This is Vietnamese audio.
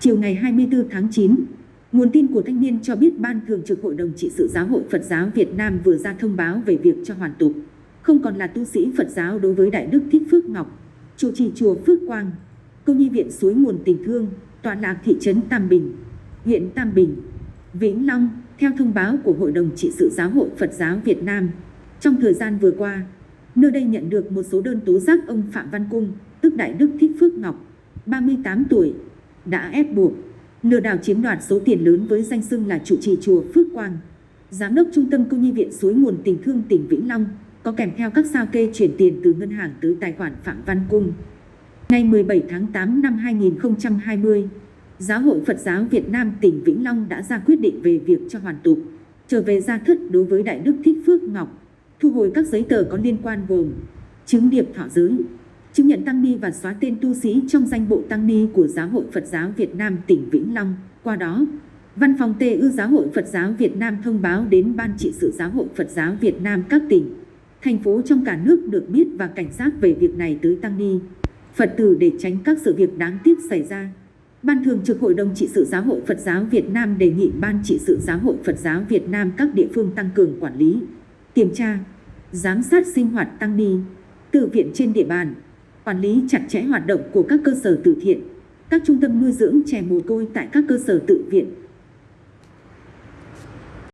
Chiều ngày 24 tháng 9, nguồn tin của thanh niên cho biết Ban Thường trực Hội đồng trị sự Giáo hội Phật giáo Việt Nam vừa ra thông báo về việc cho hoàn tục, không còn là tu sĩ Phật giáo đối với Đại Đức Thích Phước Ngọc, chủ trì chùa Phước Quang, câu nhi viện suối nguồn tình thương, tọa lạc thị trấn Tam Bình, huyện Tam Bình, Vĩnh Long, theo thông báo của Hội đồng trị sự Giáo hội Phật giáo Việt Nam. Trong thời gian vừa qua, nơi đây nhận được một số đơn tố giác ông Phạm Văn Cung, tức Đại Đức Thích Phước Ngọc, 38 tuổi, đã ép buộc, lừa đảo chiếm đoạt số tiền lớn với danh xưng là trụ trì chùa Phước Quang, giám đốc trung tâm công nhi viện suối nguồn tình thương tỉnh Vĩnh Long, có kèm theo các sao kê chuyển tiền từ ngân hàng tới tài khoản Phạm Văn Cung. Ngày 17 tháng 8 năm 2020, Giáo hội Phật giáo Việt Nam tỉnh Vĩnh Long đã ra quyết định về việc cho hoàn tục, trở về gia thất đối với Đại Đức Thích Phước Ngọc, thu hồi các giấy tờ có liên quan gồm chứng điệp thọ giới, chứng nhận tăng ni và xóa tên tu sĩ trong danh bộ tăng ni của Giáo hội Phật giáo Việt Nam tỉnh Vĩnh Long. Qua đó, Văn phòng Tê ư Giáo hội Phật giáo Việt Nam thông báo đến Ban trị sự Giáo hội Phật giáo Việt Nam các tỉnh, thành phố trong cả nước được biết và cảnh giác về việc này tới tăng ni, Phật tử để tránh các sự việc đáng tiếc xảy ra. Ban Thường trực Hội đồng trị sự Giáo hội Phật giáo Việt Nam đề nghị Ban trị sự Giáo hội Phật giáo Việt Nam các địa phương tăng cường quản lý, kiểm tra, giám sát sinh hoạt tăng ni, tự viện trên địa bàn, quản lý chặt chẽ hoạt động của các cơ sở từ thiện, các trung tâm nuôi dưỡng trẻ mồ côi tại các cơ sở tự viện,